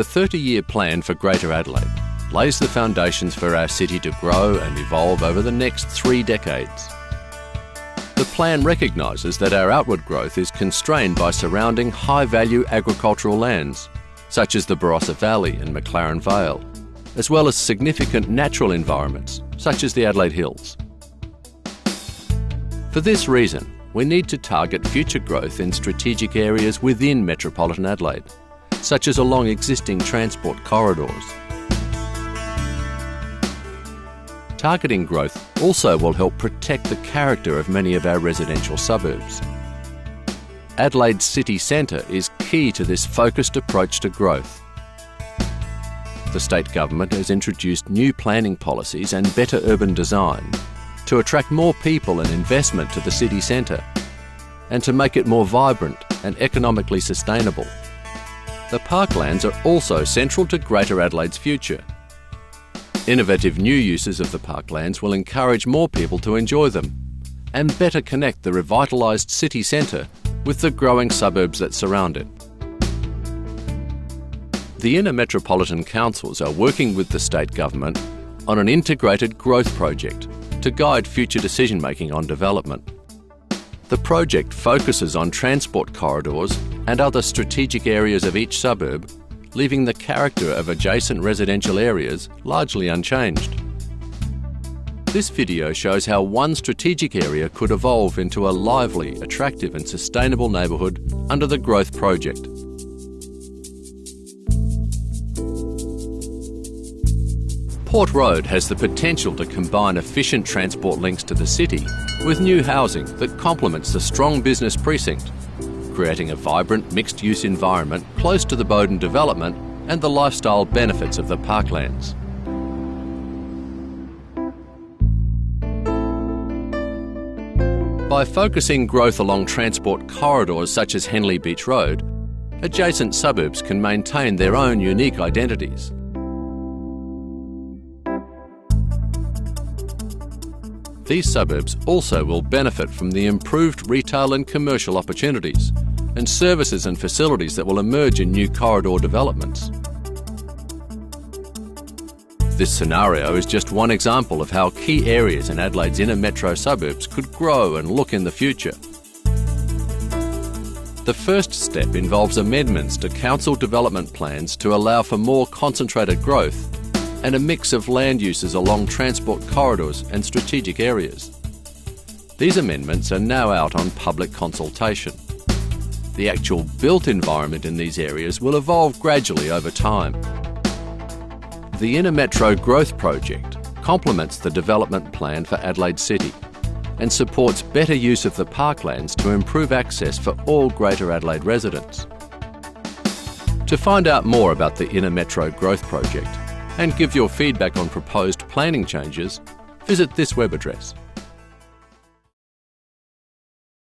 the 30 year plan for Greater Adelaide lays the foundations for our city to grow and evolve over the next three decades. The plan recognises that our outward growth is constrained by surrounding high value agricultural lands, such as the Barossa Valley and McLaren Vale, as well as significant natural environments, such as the Adelaide Hills. For this reason, we need to target future growth in strategic areas within metropolitan Adelaide, such as along existing transport corridors. Targeting growth also will help protect the character of many of our residential suburbs. Adelaide's city centre is key to this focused approach to growth. The state government has introduced new planning policies and better urban design to attract more people and investment to the city centre and to make it more vibrant and economically sustainable. The parklands are also central to Greater Adelaide's future. Innovative new uses of the parklands will encourage more people to enjoy them and better connect the revitalised city centre with the growing suburbs that surround it. The inner metropolitan councils are working with the state government on an integrated growth project to guide future decision making on development. The project focuses on transport corridors and other strategic areas of each suburb, leaving the character of adjacent residential areas largely unchanged. This video shows how one strategic area could evolve into a lively, attractive and sustainable neighbourhood under the Growth Project. Port Road has the potential to combine efficient transport links to the city with new housing that complements the strong business precinct, creating a vibrant mixed-use environment close to the Bowden development and the lifestyle benefits of the parklands. By focusing growth along transport corridors such as Henley Beach Road, adjacent suburbs can maintain their own unique identities. These suburbs also will benefit from the improved retail and commercial opportunities and services and facilities that will emerge in new corridor developments. This scenario is just one example of how key areas in Adelaide's inner metro suburbs could grow and look in the future. The first step involves amendments to council development plans to allow for more concentrated growth and a mix of land uses along transport corridors and strategic areas. These amendments are now out on public consultation. The actual built environment in these areas will evolve gradually over time. The Inner Metro Growth Project complements the development plan for Adelaide City and supports better use of the parklands to improve access for all Greater Adelaide residents. To find out more about the Inner Metro Growth Project, and give your feedback on proposed planning changes, visit this web address.